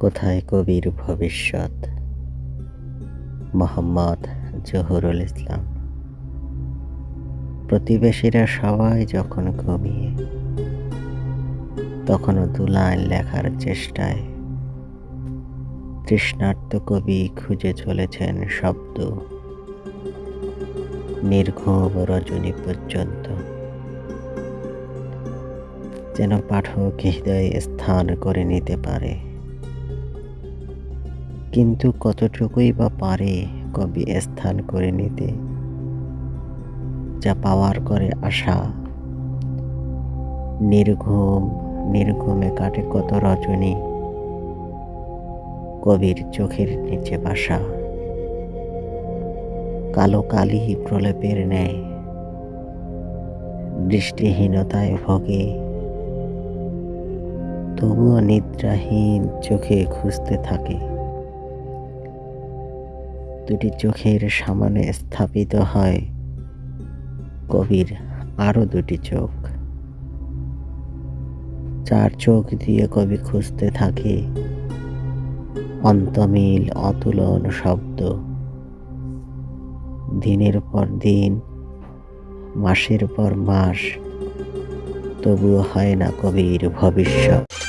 কোথায় কবির ভবিষ্যৎ? মোহাম্মদ জহুরুল ইসলাম। প্রতিবেশীরা সবাই যখন ঘুমিয়ে তখনও দু লাইন লেখার চেষ্টায়। তৃষ্ণার্ত কবি খুঁজে চলেছেন শব্দ। নির্ঘুম রজনী পর্যন্ত। যেন পাঠক হৃদয়ে স্থান করে নিতে পারে। কিন্তু কতটুকুই বা পারে কবি স্থান করে নিতে, যা পাওয়ার করে আশা। নির্ঘুম, নির্ঘুমে কাটে কত রজনী কবির চোখের নিচে বাসা। কালো কালি প্রলেপের ন্যায়, দৃষ্টিহীনতায় ভোগে। তবুও নিদ্রাহীন চোখে খুঁজতে থাকে। দুটি চোখের সামনে স্থাপিত হয়। কবির আরও দুটি চোখ। চার চোখ দিয়ে কবি খুঁজতে থাকে। অন্তমিল অতুলন শব্দ। দিনের পর দিন, মাসের পর মাস, তবুও হয় না কবির ভবিষ্যৎ।